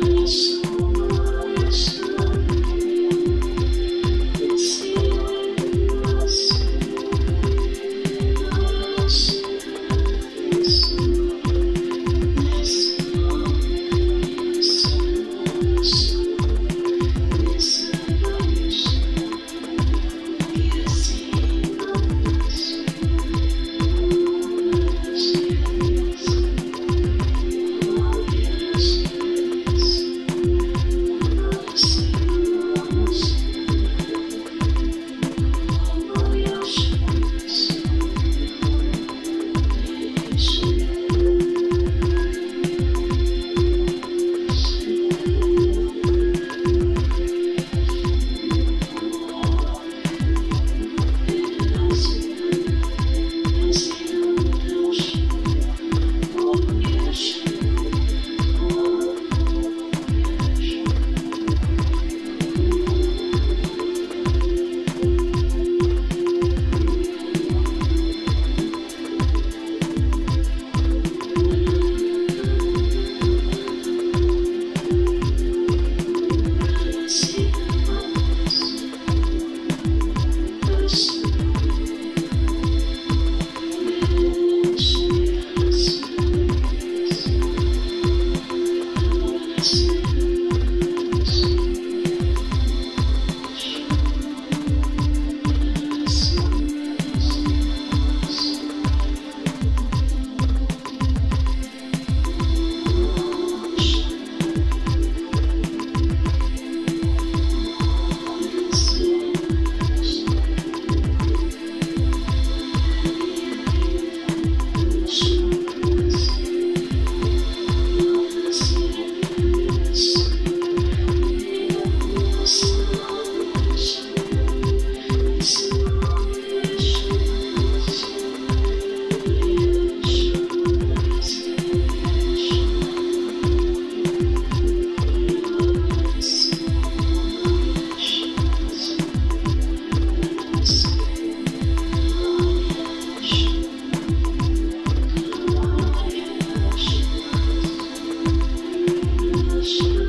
Peace. Thank